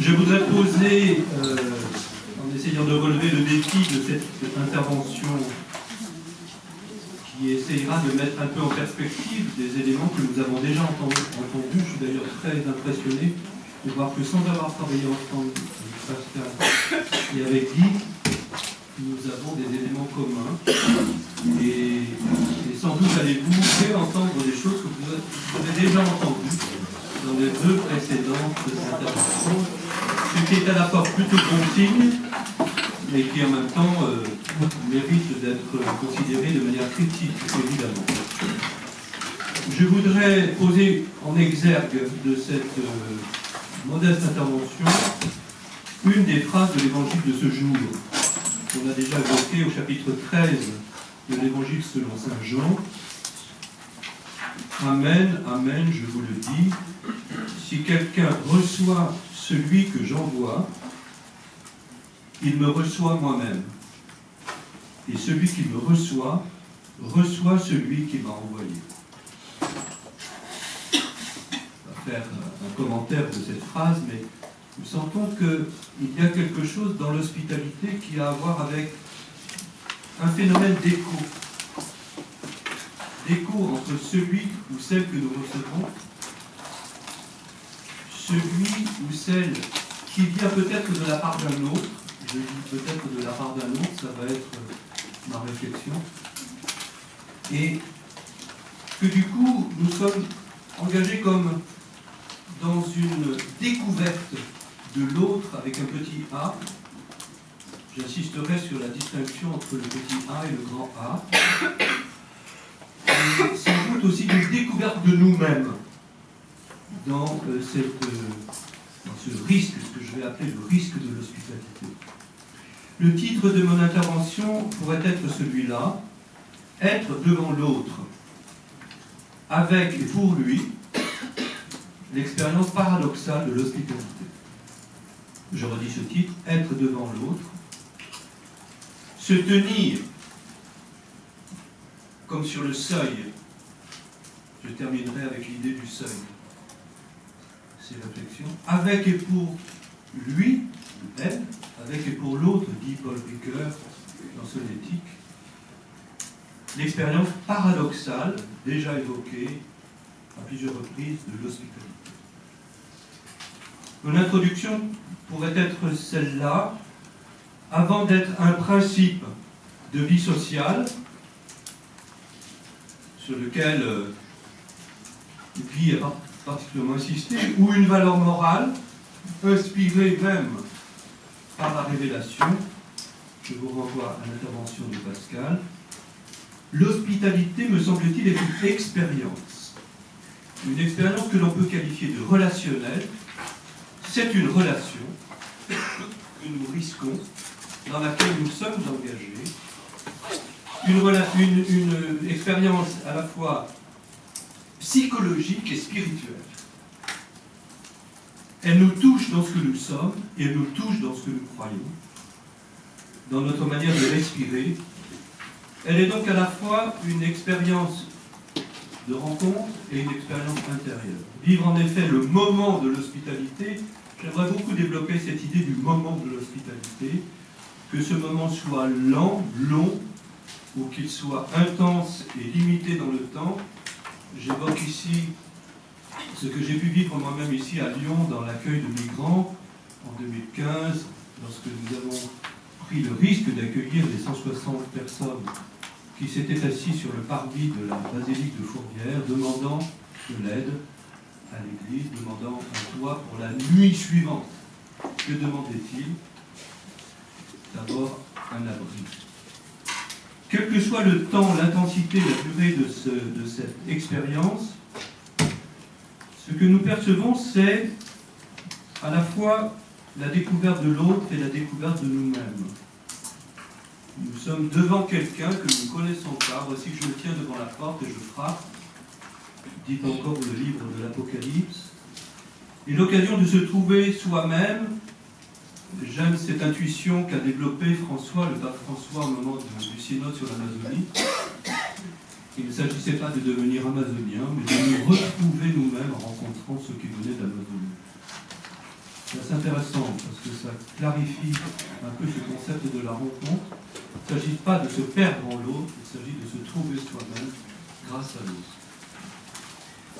Je voudrais poser, euh, en essayant de relever le défi de cette, intervention qui essayera de mettre un peu en perspective des éléments que nous avons déjà entendus. Je suis d'ailleurs très impressionné de voir que sans avoir travaillé ensemble avec Pascal et avec Guy, nous avons des éléments communs. Et, sans doute allez-vous réentendre des choses que vous avez déjà entendues dans les deux précédentes interventions, ce qui est à la fois plutôt bon signe, mais qui en même temps euh, mérite d'être considéré de manière critique, évidemment. Je voudrais poser en exergue de cette euh, modeste intervention une des phrases de l'évangile de ce jour, qu'on a déjà évoqué au chapitre 13 de l'évangile selon Saint Jean. Amen, Amen, je vous le dis, si quelqu'un reçoit celui que j'envoie, il me reçoit moi-même. Et celui qui me reçoit, reçoit celui qui m'a envoyé. On va faire un commentaire de cette phrase, mais nous sentons qu'il y a quelque chose dans l'hospitalité qui a à voir avec un phénomène d'écho. D'écho entre celui ou celle que nous recevons, celui ou celle qui vient peut-être de la part d'un autre, je dis peut-être de la part d'un autre, ça va être ma réflexion, et que du coup nous sommes engagés comme dans une découverte de l'autre avec un petit a. J'insisterai sur la distinction entre le petit a et le grand A. Et sans doute aussi une découverte de nous-mêmes dans, euh, euh, dans ce risque, ce que je vais appeler le risque de l'hospitalité. Le titre de mon intervention pourrait être celui-là, être devant l'autre, avec et pour lui l'expérience paradoxale de l'hospitalité je redis ce titre, être devant l'autre, se tenir comme sur le seuil. Je terminerai avec l'idée du seuil. Ces réflexions. Avec et pour lui, elle, avec et pour l'autre, dit Paul Ricoeur dans son éthique, l'expérience paradoxale, déjà évoquée à plusieurs reprises, de l'hospitalité. Mon introduction pourrait être celle-là, avant d'être un principe de vie sociale, sur lequel euh, Guy a particulièrement insisté, ou une valeur morale, inspirée même par la révélation, je vous renvoie à l'intervention de Pascal, l'hospitalité, me semble-t-il, est une expérience. Une expérience que l'on peut qualifier de relationnelle, c'est une relation que nous risquons, dans laquelle nous sommes engagés, une, une expérience à la fois psychologique et spirituelle. Elle nous touche dans ce que nous sommes et elle nous touche dans ce que nous croyons, dans notre manière de respirer. Elle est donc à la fois une expérience de rencontre et une expérience intérieure. Vivre en effet le moment de l'hospitalité J'aimerais beaucoup développer cette idée du moment de l'hospitalité, que ce moment soit lent, long, ou qu'il soit intense et limité dans le temps. J'évoque ici ce que j'ai pu vivre moi-même ici à Lyon dans l'accueil de migrants en 2015, lorsque nous avons pris le risque d'accueillir les 160 personnes qui s'étaient assises sur le parvis de la basilique de Fourvière, demandant de l'aide à l'Église, demandant un toit pour la nuit suivante. Que demandait-il D'abord un abri. Quel que soit le temps, l'intensité, la durée de, cette expérience, ce que nous percevons, c'est à la fois la découverte de l'autre et la découverte de nous-mêmes. Nous sommes devant quelqu'un que nous ne connaissons pas. Voici que je me tiens devant la porte et je frappe dit encore le livre de l'Apocalypse, et l'occasion de se trouver soi-même. J'aime cette intuition qu'a développée François, le pape François, au moment du synode sur l'Amazonie. Il ne s'agissait pas de devenir amazonien, mais de nous retrouver nous-mêmes en rencontrant ceux qui venaient d'Amazonie. C'est intéressant parce que ça clarifie un peu ce concept de la rencontre. Il ne s'agit pas de se perdre en l'autre, il s'agit de se trouver soi-même grâce à l'autre.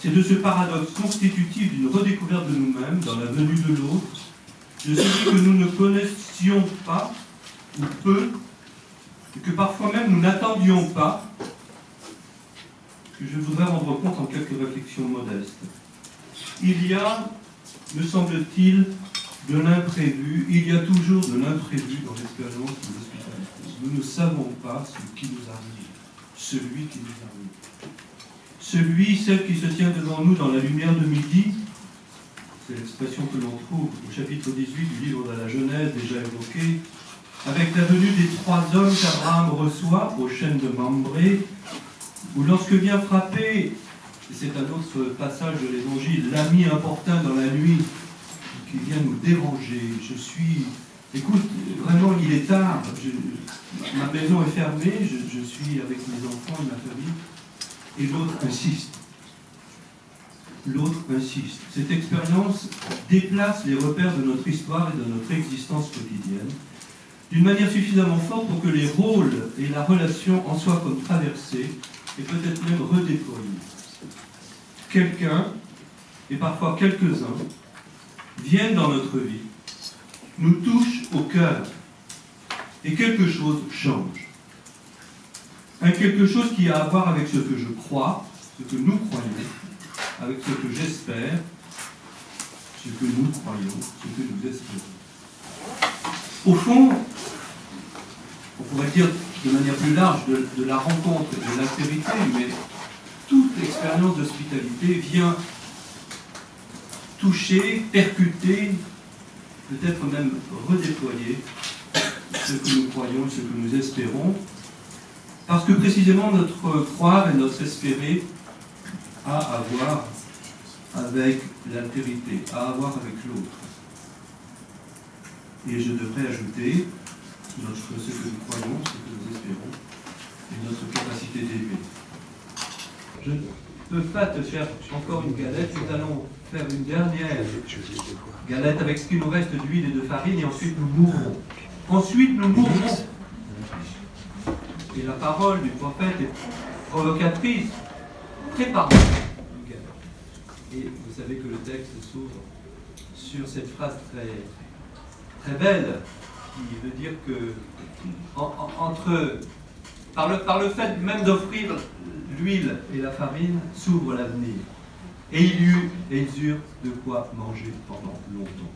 C'est de ce paradoxe constitutif d'une redécouverte de nous-mêmes dans la venue de l'autre, de celui que nous ne connaissions pas ou peu, et que parfois même nous n'attendions pas, que je voudrais rendre compte en quelques réflexions modestes. Il y a me semble-t-il, de l'imprévu. Il y a toujours de l'imprévu dans l'expérience de l'hospitalité. Nous ne savons pas ce qui nous arrive, celui qui nous arrive. Celui, celle qui se tient devant nous dans la lumière de midi, c'est l'expression que l'on trouve au chapitre 18 du livre de la Genèse déjà évoqué, avec la venue des trois hommes qu'Abraham reçoit aux chaînes de Mambré, où lorsque vient frapper c'est un autre passage de l'évangile, l'ami importun dans la nuit qui vient nous déranger. Je suis, écoute, vraiment il est tard, ma maison est fermée, je, suis avec mes enfants et ma famille, et l'autre insiste. L'autre insiste. Cette expérience déplace les repères de notre histoire et de notre existence quotidienne d'une manière suffisamment forte pour que les rôles et la relation en soient comme traversés et peut-être même redéployés quelqu'un, et parfois quelques-uns, viennent dans notre vie, nous touchent au cœur, et quelque chose change. Un quelque chose qui a à voir avec ce que je crois, ce que nous croyons, avec ce que j'espère, ce que nous croyons, ce que nous espérons. Au fond, on pourrait dire de manière plus large de, la rencontre et de l'altérité, mais toute l'expérience d'hospitalité vient toucher, percuter, peut-être même redéployer ce que nous croyons ce que nous espérons, parce que précisément notre croire et notre espérer à voir avec l'altérité, à voir avec l'autre. Et je devrais ajouter notre, ce que nous croyons, ce que nous espérons, et notre capacité d'aimer. Je ne peux pas te faire encore une galette. Nous allons faire une dernière galette avec ce qui nous reste d'huile et de farine et ensuite nous mourrons. Ensuite nous mourrons. Et la parole du prophète est provocatrice. Prépare Et vous savez que le texte s'ouvre sur cette phrase très, belle qui veut dire que entre, par le, le fait même d'offrir l'huile et la farine s'ouvrent l'avenir. Et ils eurent de quoi manger pendant longtemps.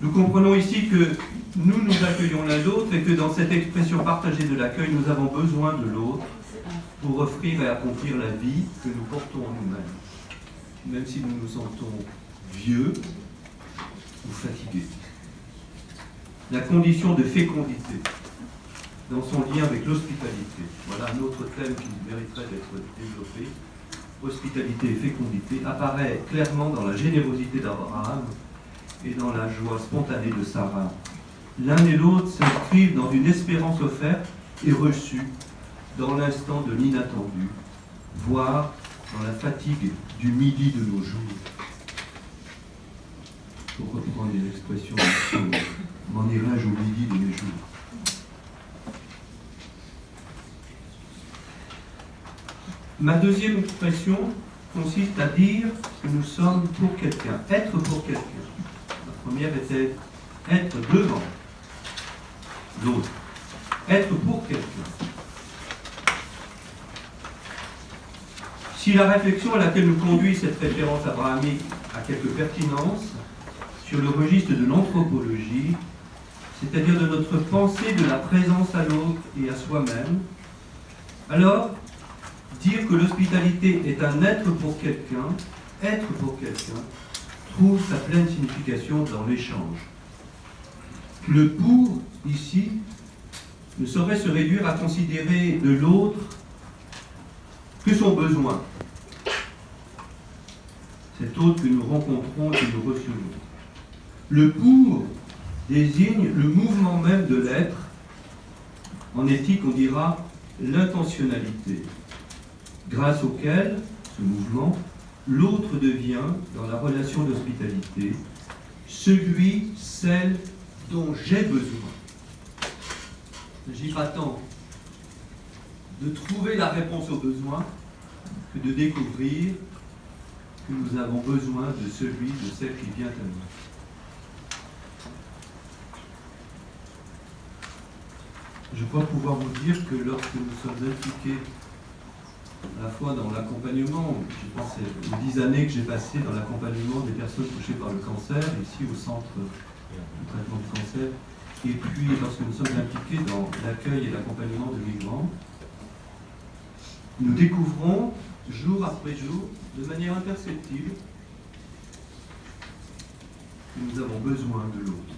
Nous comprenons ici que nous nous accueillons l'un l'autre et que dans cette expression partagée de l'accueil, nous avons besoin de l'autre pour offrir et accomplir la vie que nous portons en nous-mêmes, même si nous nous sentons vieux ou fatigués la condition de fécondité dans son lien avec l'hospitalité. Voilà un autre thème qui mériterait d'être développé. Hospitalité et fécondité apparaît clairement dans la générosité d'Abraham et dans la joie spontanée de Sarah. L'un et l'autre s'inscrivent dans une espérance offerte et reçue dans l'instant de l'inattendu, voire dans la fatigue du midi de nos jours. Pour reprendre une expression m'en irai-je au midi de mes jours? Ma deuxième expression consiste à dire que nous sommes pour quelqu'un, être pour quelqu'un. Première était être devant l'autre, être pour quelqu'un. Si la réflexion à laquelle nous conduit cette référence abrahamique a quelque pertinence, sur le registre de l'anthropologie, c'est-à-dire de notre pensée de la présence à l'autre et à soi-même, alors dire que l'hospitalité est un être pour quelqu'un, être pour quelqu'un, trouve sa pleine signification dans l'échange. Le pour, ici, ne saurait se réduire à considérer de l'autre que son besoin, cet autre que nous rencontrons et que nous recevons. Le pour désigne le mouvement même de l'être. En éthique, on dira l'intentionnalité, grâce auquel ce mouvement, l'autre devient, dans la relation d'hospitalité, celui, celle dont j'ai besoin. Il ne s'agit pas tant de trouver la réponse aux besoins que de découvrir que nous avons besoin de celui, de celle qui vient à nous. Je crois pouvoir vous dire que lorsque nous sommes impliqués la fois dans l'accompagnement, je pense aux dix années que j'ai passées dans l'accompagnement des personnes touchées par le cancer, ici au centre de traitement du cancer, et puis lorsque nous sommes impliqués dans l'accueil et l'accompagnement de migrants, nous découvrons jour après jour, de manière imperceptible, que nous avons besoin de l'autre,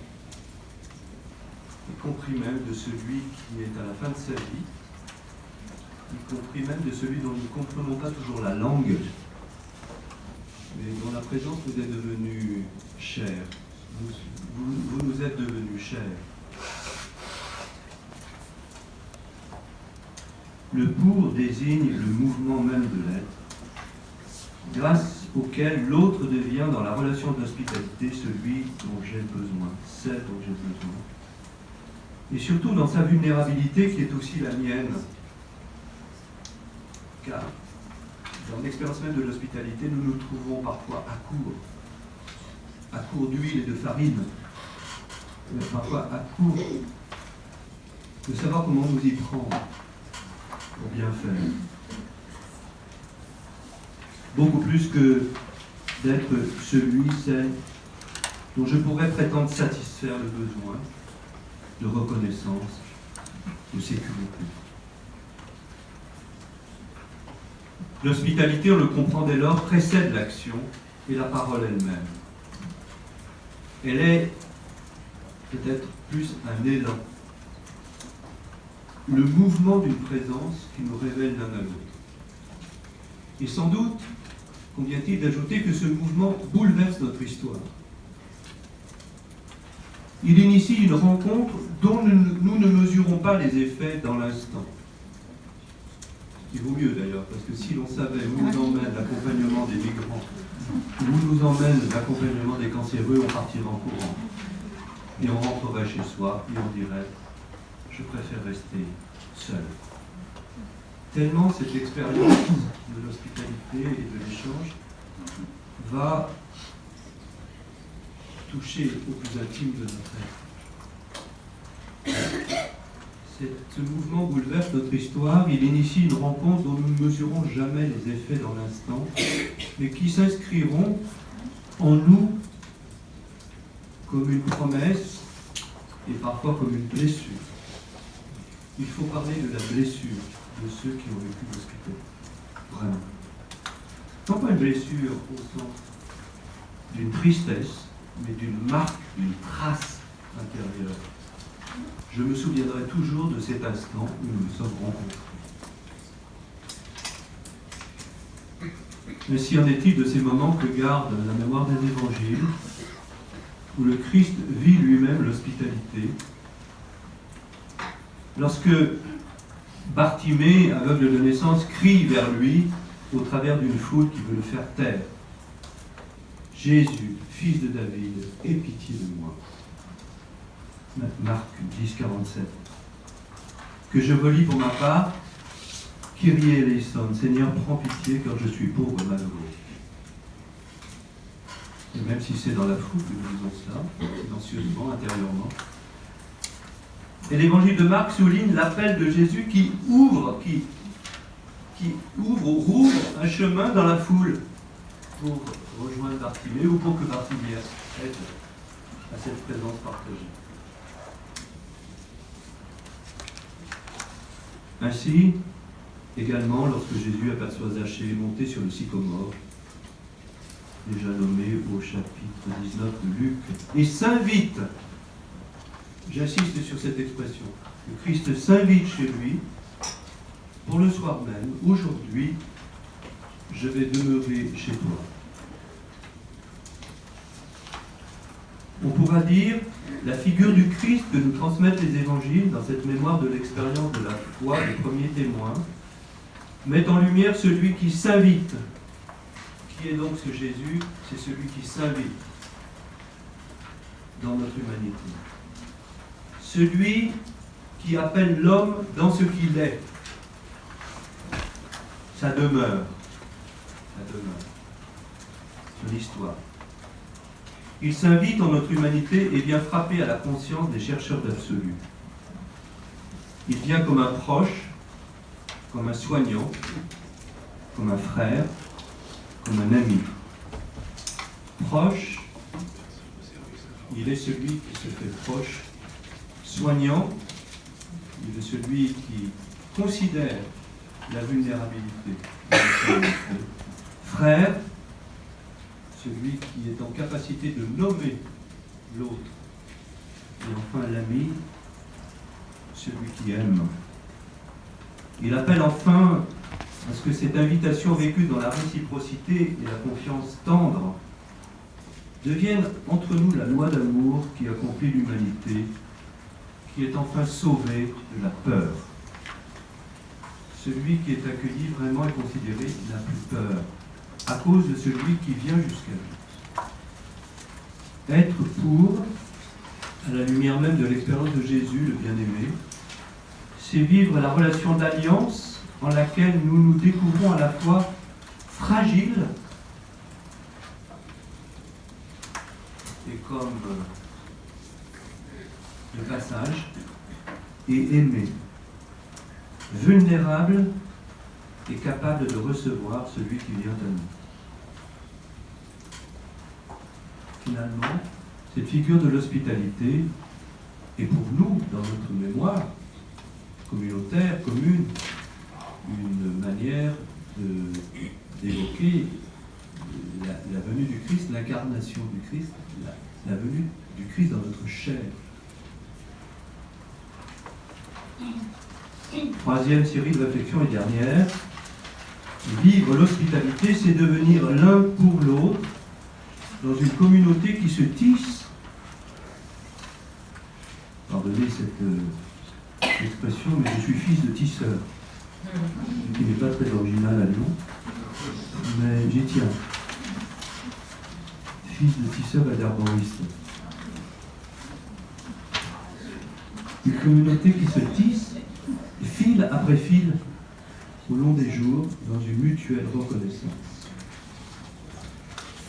y compris même de celui qui est à la fin de sa vie, y compris même de celui dont nous ne comprenons pas toujours la langue, mais dont la présence nous est devenue chère. Vous, nous êtes devenus chers. Le pour désigne le mouvement même de l'être, grâce auquel l'autre devient dans la relation d'hospitalité celui dont j'ai besoin, celle dont j'ai besoin. Et surtout dans sa vulnérabilité qui est aussi la mienne. Car dans l'expérience même de l'hospitalité, nous nous trouvons parfois à court, à court d'huile et de farine, parfois à court de savoir comment nous y prendre pour bien faire beaucoup plus que d'être celui, celle dont je pourrais prétendre satisfaire le besoin de reconnaissance, de sécurité. L'hospitalité, on le comprend dès lors, précède l'action et la parole elle-même. Elle est peut-être plus un élan, le mouvement d'une présence qui nous révèle l'un à l'autre. Et sans doute, convient-il d'ajouter que ce mouvement bouleverse notre histoire. Il initie une rencontre dont nous, ne mesurons pas les effets dans l'instant. Il vaut mieux d'ailleurs, parce que si l'on savait où nous emmène l'accompagnement des migrants, où nous emmène l'accompagnement des cancéreux, on partirait en courant. Et on rentrerait chez soi et on dirait, je préfère rester seul tellement cette expérience de l'hospitalité et de l'échange va toucher au plus intime de notre être. Ce mouvement bouleverse notre histoire, il initie une rencontre dont nous ne mesurons jamais les effets dans l'instant, mais qui s'inscriront en nous comme une promesse et parfois comme une blessure. Il faut parler de la blessure de ceux qui ont vécu l'hospitalité. Vraiment. Non pas une blessure au sens d'une tristesse, mais d'une marque, d'une trace intérieure. Je me souviendrai toujours de cet instant où nous nous sommes rencontrés. Mais si en est-il de ces moments que garde la mémoire des évangiles, où le Christ vit lui-même l'hospitalité, lorsque Bartimée, aveugle de naissance, crie vers lui au travers d'une foule qui veut le faire taire. Jésus, fils de David, aie pitié de moi. Marc 10, 47. Que je relis pour ma part, Kyrie eleison, Seigneur, prends pitié car je suis pauvre et malheureux. Et même si c'est dans la foule que nous disons cela, silencieusement, intérieurement, et l'évangile de Marc souligne l'appel de Jésus qui ouvre, qui, ouvre ou rouvre un chemin dans la foule pour rejoindre Bartimée ou pour que Bartimée aide à cette présence partagée. Ainsi, également, lorsque Jésus aperçoit Zachée monter sur le sycomore, déjà nommé au chapitre 19 de Luc, et s'invite J'insiste sur cette expression. Le Christ s'invite chez lui pour le soir même. Aujourd'hui, je vais demeurer chez toi. On pourra dire la figure du Christ que nous transmettent les évangiles dans cette mémoire de l'expérience de la foi des premiers témoins met en lumière celui qui s'invite Qui est donc ce Jésus? C'est celui qui s'invite dans notre humanité. Celui qui appelle l'homme dans ce qu'il est. Sa demeure. Sa demeure. Son histoire. Il s'invite dans notre humanité et vient frapper à la conscience des chercheurs d'absolu. Il vient comme un proche, comme un soignant, comme un frère, comme un ami. Proche, il est celui qui se fait proche. Soignant, il est celui qui considère la vulnérabilité. Frère, celui qui est en capacité de nommer l'autre. Et enfin l'ami, celui qui aime. Il appelle enfin à ce que cette invitation vécue dans la réciprocité et la confiance tendre devienne entre nous la loi d'amour qui accomplit l'humanité, qui est enfin sauvée de la peur. Celui qui est accueilli vraiment est considéré n'a plus peur, à cause de celui qui vient jusqu'à lui. Être pour, à la lumière même de l'expérience de Jésus, le bien-aimé, c'est vivre la relation d'alliance en laquelle nous nous découvrons à la fois fragiles et comme de passage et aimés, vulnérables et capables de recevoir celui qui vient à nous. Finalement, cette figure de l'hospitalité est pour nous, dans notre mémoire, communautaire, commune, une manière d'évoquer la, venue du Christ, l'incarnation du Christ, la, venue du Christ dans notre chair. Troisième série de réflexions et dernière. Vivre l'hospitalité, c'est devenir l'un pour l'autre dans une communauté qui se tisse. Pardonnez cette euh, expression, mais je suis fils de tisseur, qui n'est pas très original à Lyon, mais j'y tiens. Fils de tisseur et d'herboriste. Une communauté qui se tisse, fil après fil, au long des jours, dans une mutuelle reconnaissance.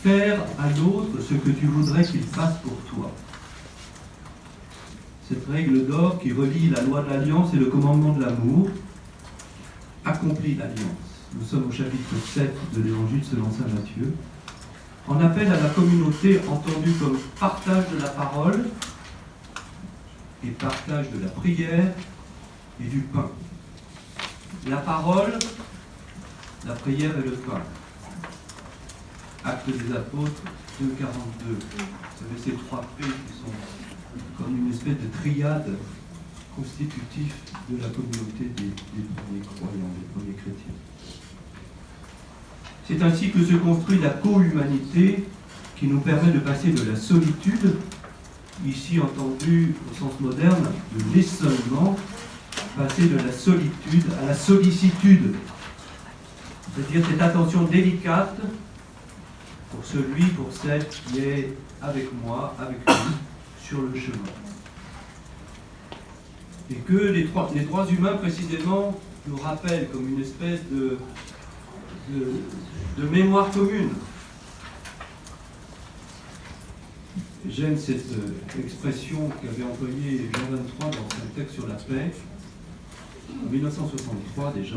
Faire à l'autre ce que tu voudrais qu'il fasse pour toi cette règle d'or qui relie la loi de l'alliance et le commandement de l'amour, accomplit l'alliance. Nous sommes au chapitre 7 de l'Évangile selon Saint Matthieu. En appelle à la communauté entendue comme partage de la parole et partage de la prière et du pain. La parole, la prière et le pain. Acte des apôtres 2.42. Vous savez, ces trois P qui sont comme une espèce de triade constitutif de la communauté des, premiers croyants, des premiers chrétiens. C'est ainsi que se construit la co-humanité qui nous permet de passer de la solitude, ici entendue au sens moderne, de l'isolement, passer de la solitude à la sollicitude, c'est-à-dire cette attention délicate pour celui, pour celle qui est avec moi, avec nous, sur le chemin. Et que les, les droits humains, précisément, nous rappellent comme une espèce de, de, mémoire commune. J'aime cette euh, expression qu'avait employée Jean 23 dans son texte sur la paix, en 1963 déjà.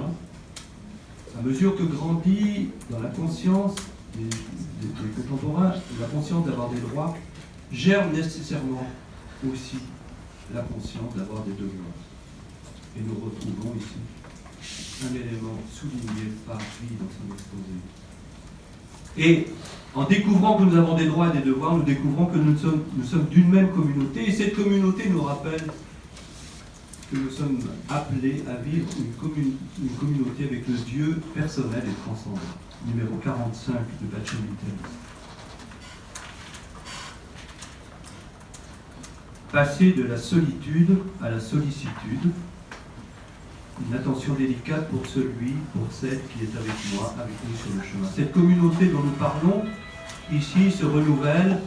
À mesure que grandit dans la conscience des, contemporains, la conscience d'avoir des droits, germe nécessairement aussi la conscience d'avoir des devoirs. Et nous retrouvons ici un élément souligné par lui dans son exposé. Et en découvrant que nous avons des droits et des devoirs, nous découvrons que nous sommes d'une même communauté. Et cette communauté nous rappelle nous sommes appelés à vivre une, communauté avec le Dieu personnel et transcendant. Numéro 45 de Bachelor passer de la solitude à la sollicitude, une attention délicate pour celui, pour celle qui est avec moi, avec nous sur le chemin. Cette communauté dont nous parlons ici se renouvelle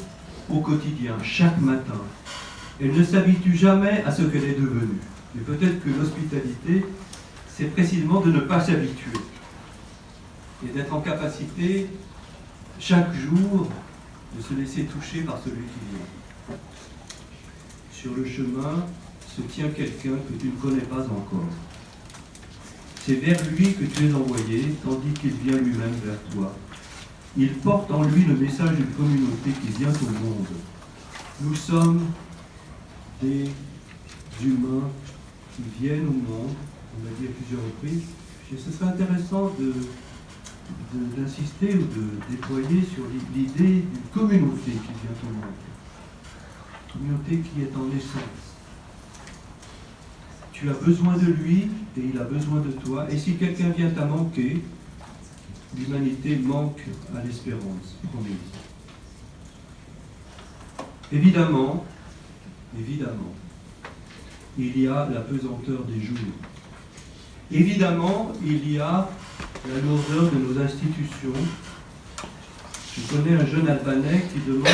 au quotidien, chaque matin. Elle ne s'habitue jamais à ce qu'elle est devenue. Mais peut-être que l'hospitalité, c'est précisément de ne pas s'habituer et d'être en capacité chaque jour de se laisser toucher par celui qui vient. Sur le chemin se tient quelqu'un que tu ne connais pas encore. C'est vers lui que tu es envoyé, tandis qu'il vient lui-même vers toi. Il porte en lui le message d'une communauté qui vient au monde. Nous sommes des humains qui viennent au monde, on l'a dit à plusieurs reprises. ce serait intéressant d'insister ou de déployer sur l'idée d'une communauté qui vient au monde. Une communauté qui est en essence. Tu as besoin de lui et il a besoin de toi. Et si quelqu'un vient à manquer, l'humanité manque à l'espérance promise. Évidemment, évidemment, il y a la pesanteur des jours. Évidemment, il y a la lourdeur de nos institutions. Je connais un jeune Albanais qui demande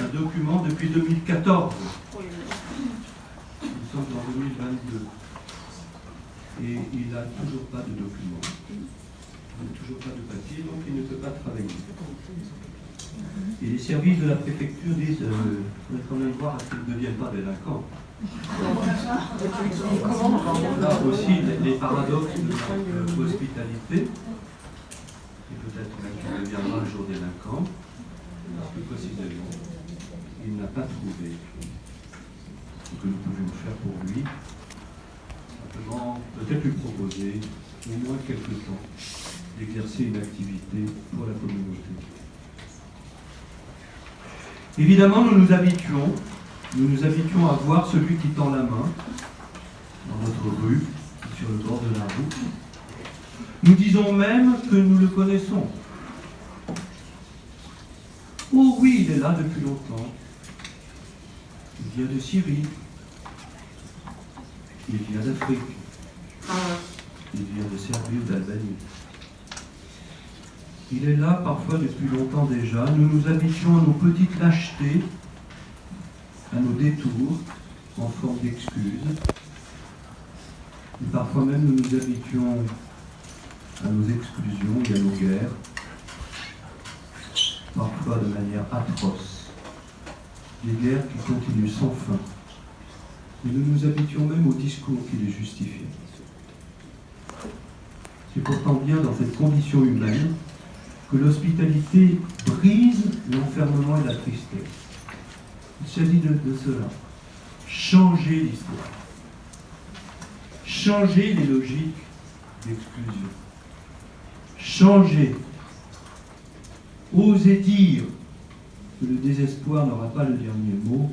un, document depuis 2014. Nous sommes en 2022. Et il n'a toujours pas de document. Il n'a toujours pas de papier, donc il ne peut pas travailler. Et les services de la préfecture disent euh, faudrait quand même voir à ce qu'ils ne deviennent pas délinquants. Là aussi, les paradoxes de notre hospitalité, et peut-être même un jour délinquant, parce que précisément, il n'a pas trouvé ce que nous pouvions faire pour lui, simplement peut-être lui proposer au moins quelque temps d'exercer une activité pour la communauté. Évidemment, nous nous habituons, nous nous habituons à voir celui qui tend la main dans notre rue, sur le bord de la route. Nous disons même que nous le connaissons. Oh oui, il est là depuis longtemps. Il vient de Syrie. Il vient d'Afrique. Il vient de Serbie ou d'Albanie. Il est là parfois depuis longtemps déjà. Nous nous habituons à nos petites lâchetés, à nos détours en forme d'excuses. Et parfois même nous nous habituons à nos exclusions et à nos guerres, parfois de manière atroce. Des guerres qui continuent sans fin. Et nous nous habituons même au discours qui les justifie. C'est pourtant bien dans cette condition humaine que l'hospitalité brise l'enfermement et la tristesse. Il s'agit de, cela. Changer l'histoire. Changer les logiques d'exclusion. Changer. Oser dire que le désespoir n'aura pas le dernier mot.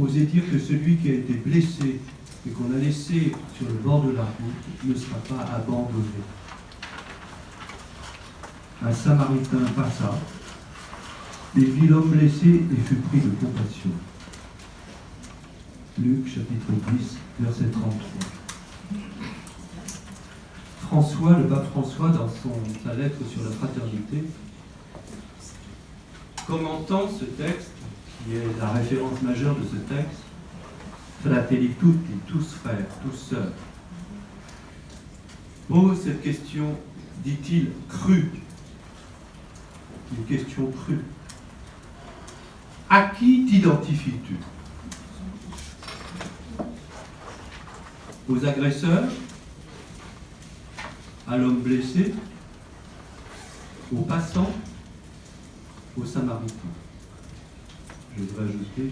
Oser dire que celui qui a été blessé et qu'on a laissé sur le bord de la route ne sera pas abandonné un samaritain passa, et vit l'homme blessé et fut pris de compassion. Luc chapitre 10, verset 33. François, le pape François, dans sa lettre sur la fraternité, commentant ce texte, qui est la référence majeure de ce texte, Fratelli tutti, tous frères, tous sœurs, pose cette question, dit-il, crue une question crue. À qui t'identifies-tu? Aux agresseurs? À l'homme blessé? Aux passants? Aux samaritains? Je voudrais ajouter,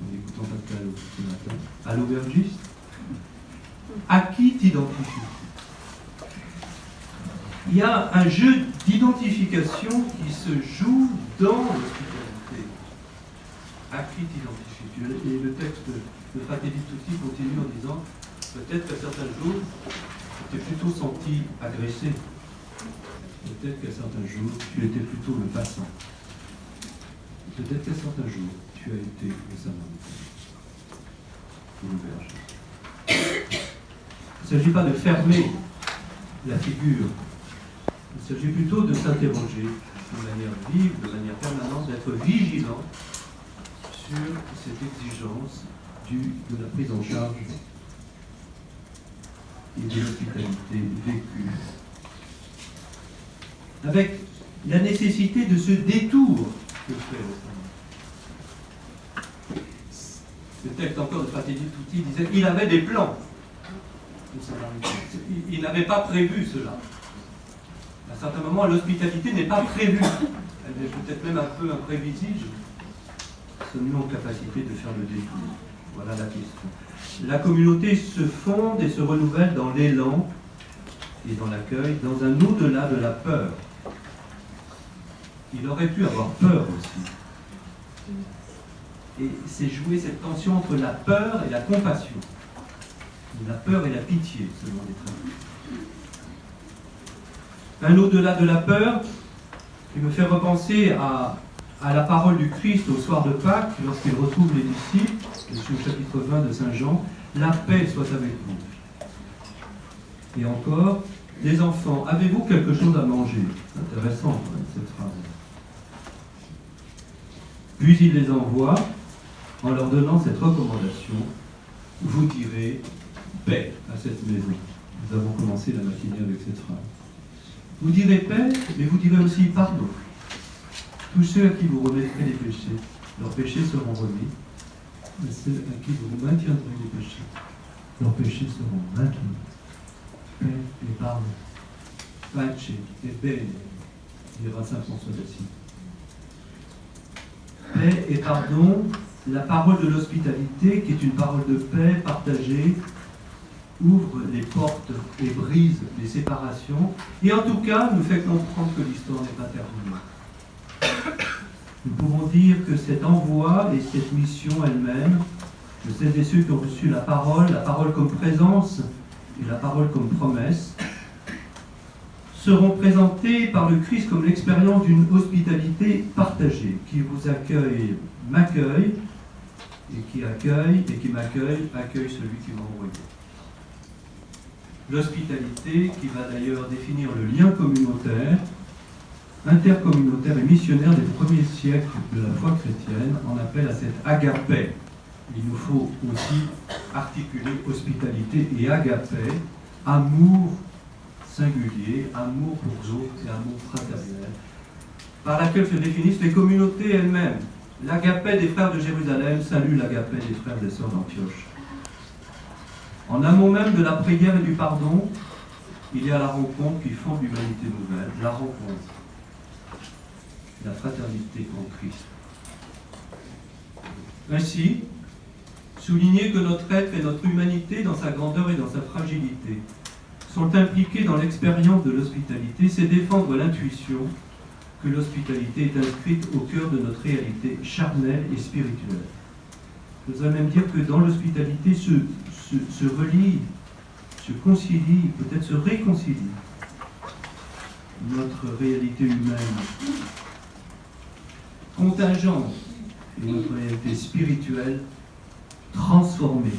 en écoutant Pascal ce matin, à l'aubergiste? À qui t'identifies-tu? Il y a un jeu d'identification qui se joue dans l'hospitalité. À qui t'identifies Et le texte de Fratelli Tutti continue en disant peut-être qu'à certains jours, tu t'es plutôt senti agressé. Peut-être qu'à certains jours, tu étais plutôt le passant. Peut-être qu'à certains jours, tu as été le samaritain ou. Il ne s'agit pas de fermer la figure. Il s'agit plutôt de s'interroger de manière vive, de manière permanente, d'être vigilant sur cette exigence de la prise en charge et de l'hospitalité vécue. Avec la nécessité de ce détour que fait le texte encore de Fratelli Tutti disait il avait des plans. Il, n'avait pas prévu cela. À un certain moment, l'hospitalité n'est pas prévue. Elle est peut-être même un peu imprévisible. Sommes-nous en capacité de faire le détour Voilà la question. La communauté se fonde et se renouvelle dans l'élan et dans l'accueil, dans un au-delà de la peur il aurait pu avoir peur aussi. Et c'est jouer cette tension entre la peur et la compassion. La peur et la pitié, selon les traductions. Un au-delà de la peur qui me fait repenser à, à, la parole du Christ au soir de Pâques, lorsqu'il retrouve les disciples, c'est le chapitre 20 de Saint Jean, la paix soit avec vous. Et encore, les enfants, avez-vous quelque chose à manger Intéressant cette phrase. Puis il les envoie en leur donnant cette recommandation. Vous direz paix à cette maison. Nous avons commencé la matinée avec cette phrase. Vous direz paix, mais vous direz aussi pardon. Tous ceux à qui vous remettrez les péchés, leurs péchés seront remis. Mais ceux à qui vous maintiendrez les péchés, leurs péchés seront maintenus. Paix et pardon. Pace et bene, dira Saint François d'Assise paix et pardon, la parole de l'hospitalité, qui est une parole de paix partagée, ouvre les portes et brise les séparations, et en tout cas nous fait comprendre que l'histoire n'est pas terminée. Nous pouvons dire que cet envoi et cette mission elle-même, de celles et ceux qui ont reçu la parole, la parole comme présence et la parole comme promesse, seront présentés par le Christ comme l'expérience d'une hospitalité partagée, qui vous accueille, m'accueille, et qui accueille, et qui m'accueille, accueille celui qui m'a envoyé. L'hospitalité qui va d'ailleurs définir le lien communautaire, intercommunautaire et missionnaire des premiers siècles de la foi chrétienne, en appelle à cette agapé. Il nous faut aussi articuler hospitalité et agapé, amour singulier, amour pour autres et amour fraternel, par laquelle se définissent les communautés elles-mêmes. L'agapé des frères de Jérusalem salue l'agapé des frères et sœurs d'Antioche. En amont même de la prière et du pardon, il y a la rencontre qui fonde l'humanité nouvelle, la rencontre, la fraternité en Christ. Ainsi, souligner que notre être et notre humanité, dans sa grandeur et dans sa fragilité, sont impliqués dans l'expérience de l'hospitalité, c'est défendre l'intuition que l'hospitalité est inscrite au cœur de notre réalité charnelle et spirituelle. Je voudrais même dire que dans l'hospitalité se, se, relie, se concilie, peut-être se réconcilie notre réalité humaine contingente notre réalité spirituelle transformée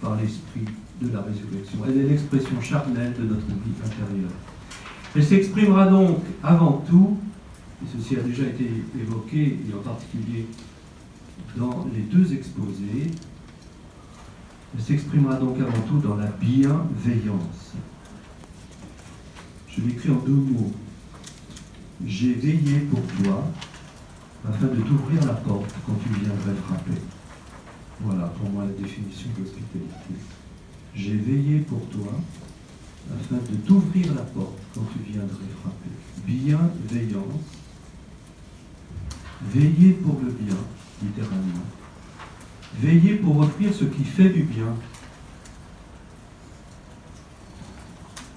par l'Esprit de la résurrection. Elle est l'expression charnelle de notre vie intérieure. Elle s'exprimera donc avant tout, et ceci a déjà été évoqué, et en particulier dans les deux exposés, elle s'exprimera donc avant tout dans la bienveillance. Je l'écris en deux mots. J'ai veillé pour toi afin de t'ouvrir la porte quand tu viendrais frapper. Voilà pour moi la définition de l'hospitalité. J'ai veillé pour toi afin de t'ouvrir la porte quand tu viendrais frapper. Bienveillance. Veiller pour le bien, littéralement. Veiller pour offrir ce qui fait du bien.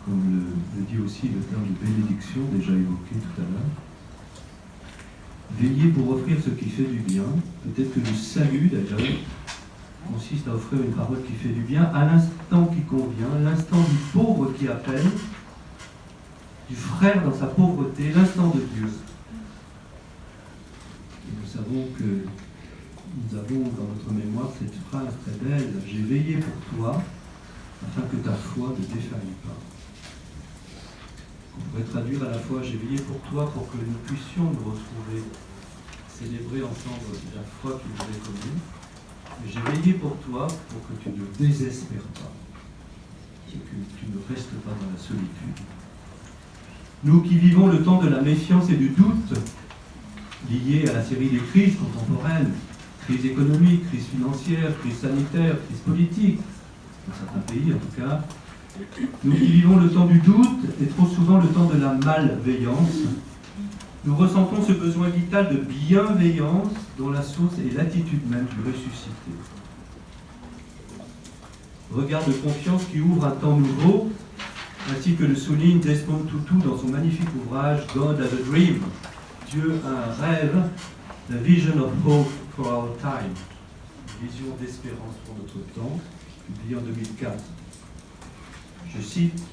Comme le, dit aussi le terme de bénédiction déjà évoqué tout à l'heure. Veiller pour offrir ce qui fait du bien. Peut-être que le salut, d'ailleurs, consiste à offrir une parole qui fait du bien à l'instant qui convient, l'instant du pauvre qui appelle, du frère dans sa pauvreté, l'instant de Dieu. nous savons que nous avons dans notre mémoire cette phrase très belle, j'ai veillé pour toi afin que ta foi ne défaille pas. On pourrait traduire à la fois J'ai veillé pour toi pour que nous puissions nous retrouver, célébrer ensemble la foi qui nous est commune. J'ai veillé pour toi pour que tu ne désespères pas et que tu ne restes pas dans la solitude. Nous qui vivons le temps de la méfiance et du doute, liés à la série des crises contemporaines, crise économique, crise financière, crise sanitaire, crise politique, dans certains pays en tout cas, nous qui vivons le temps du doute et trop souvent le temps de la malveillance, nous ressentons ce besoin vital de bienveillance dont la source est l'attitude même du ressuscité. Regard de confiance qui ouvre un temps nouveau, ainsi que le souligne Desmond Tutu dans son magnifique ouvrage God as a Dream, Dieu a un rêve, The Vision of Hope for Our Time, vision d'espérance pour notre temps, publié en 2004. Je cite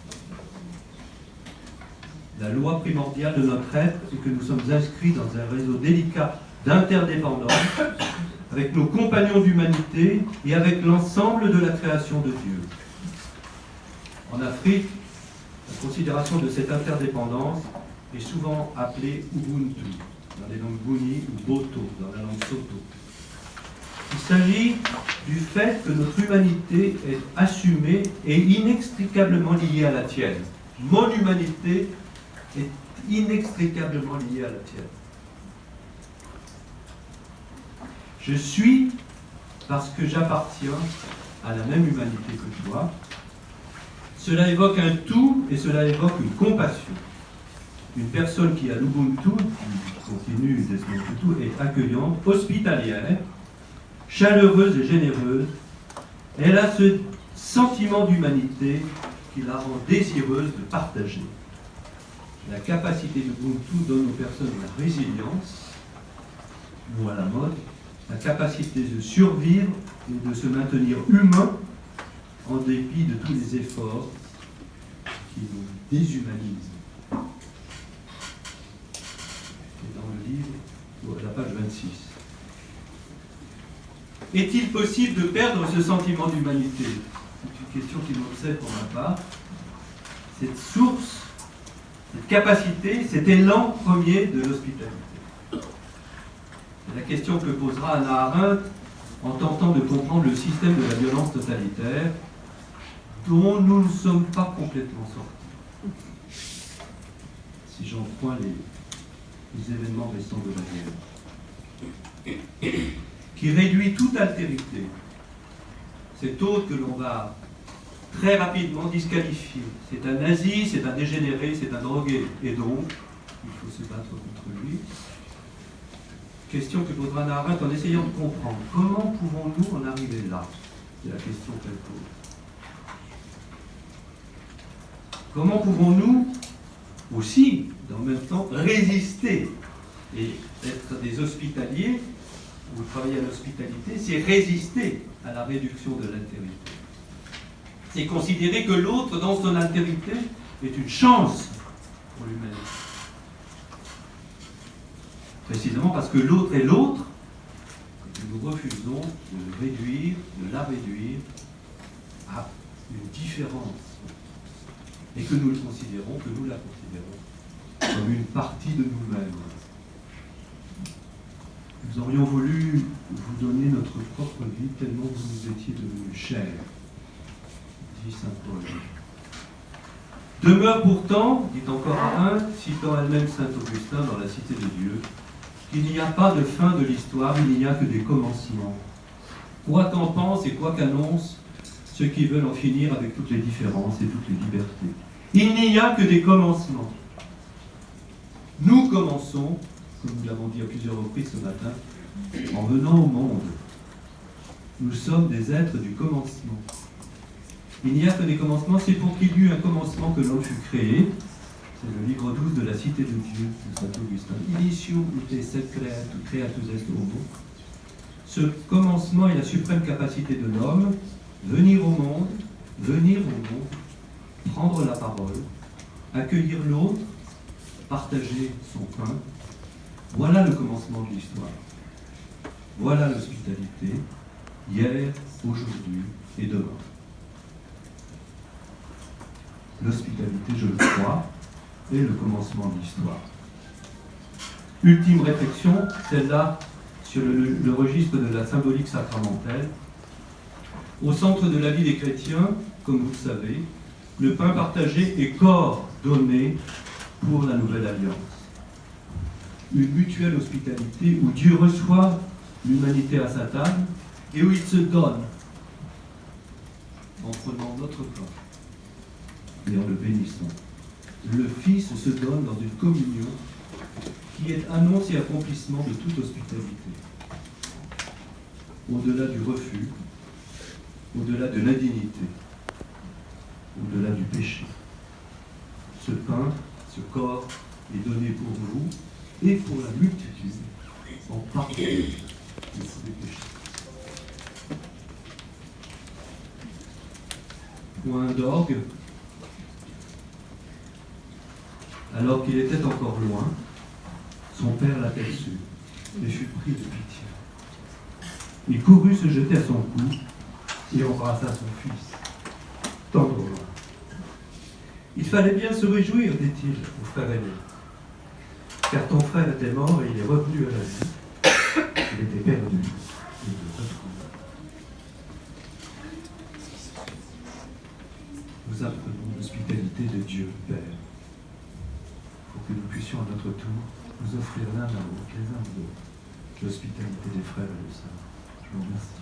La loi primordiale de notre être est que nous sommes inscrits dans un réseau délicat d'interdépendance avec nos compagnons d'humanité et avec l'ensemble de la création de Dieu. En Afrique, la considération de cette interdépendance est souvent appelée Ubuntu, dans les langues Buni ou Boto, dans la langue Soto. Il s'agit du fait que notre humanité est assumée et inextricablement liée à la tienne. Mon humanité est inextricablement liée à la tienne. Je suis parce que j'appartiens à la même humanité que toi. Cela évoque un tout et cela évoque une compassion. Une personne qui a l'Ubuntu, qui continue Desmond Tutu, est accueillante, hospitalière, chaleureuse et généreuse. Elle a ce sentiment d'humanité qui la rend désireuse de partager. La capacité d'Ubuntu donne aux personnes la résilience, ou à la mode, la capacité de survivre et de se maintenir humain en dépit de tous les efforts qui nous déshumanisent. C'est dans le livre, à la page 26. Est-il possible de perdre ce sentiment d'humanité? C'est une question qui m'obsède pour ma part. Cette source, cette capacité, cet élan premier de l'hospitalité. C'est la question que posera Anna Arendt en tentant de comprendre le système de la violence totalitaire dont nous ne sommes pas complètement sortis. Si j'en prends les, les événements récents de la guerre qui réduit toute altérité. Cet autre que l'on va très rapidement disqualifier. C'est un nazi, c'est un dégénéré, c'est un drogué. Et donc, il faut se battre contre lui. Question que posera Arendt en essayant de comprendre. Comment pouvons-nous en arriver là? C'est la question qu'elle pose. Comment pouvons-nous aussi, dans le même temps, résister et être des hospitaliers vous travaillez à l'hospitalité, c'est résister à la réduction de l'altérité. C'est considérer que l'autre, dans son altérité, est une chance pour l'humanité. Précisément parce que l'autre est l'autre, nous refusons de le réduire, de la réduire à une différence. Et que nous le considérons, que nous la considérons comme une partie de nous-mêmes. Nous aurions voulu vous donner notre propre vie tellement vous nous étiez devenus chers, dit saint Paul. Demeure pourtant, dit encore un, citant elle-même saint Augustin dans la Cité de Dieu, qu'il n'y a pas de fin de l'histoire, il n'y a que des commencements. Quoi qu'en pensent et quoi qu'annoncent ceux qui veulent en finir avec toutes les différences et toutes les libertés. Il n'y a que des commencements. Nous commençons comme nous l'avons dit à plusieurs reprises ce matin, en venant au monde. Nous sommes des êtres du commencement. Il n'y a que des commencements, c'est pour qu'il y eut un commencement que l'homme fut créé. C'est le livre 12 de la Cité de Dieu de Saint Augustin. Initium ut sed creatus est homo. Ce commencement est la suprême capacité de l'homme, venir au monde, venir au monde, prendre la parole, accueillir l'autre, partager son pain, voilà le commencement de l'histoire. Voilà l'hospitalité, hier, aujourd'hui et demain. L'hospitalité, je le crois, est le commencement de l'histoire. Ultime réflexion, celle-là sur le, registre de la symbolique sacramentelle. Au centre de la vie des chrétiens, comme vous le savez, le pain partagé est corps donné pour la nouvelle alliance. Une mutuelle hospitalité où Dieu reçoit l'humanité à sa table et où il se donne en prenant notre pain et en le bénissant. Le Fils se donne dans une communion qui est annonce et accomplissement de toute hospitalité. Au-delà du refus, au-delà de l'indignité, au-delà du péché. Ce pain, ce corps est donné pour vous et pour la multitude en pardon de péchés. Point d'orgue, alors qu'il était encore loin, son père l'aperçut et fut pris de pitié. Il courut se jeter à son cou et embrassa son fils, tendrement. Il fallait bien se réjouir, dit-il au frère aîné, car ton frère était mort et il est revenu à la vie. Il était perdu il est retrouvé. Nous apprenons l'hospitalité de Dieu, Père, pour que nous puissions à notre tour nous offrir l'un à l'autre, les uns aux autres, l'hospitalité des frères et des sœurs. Je vous remercie.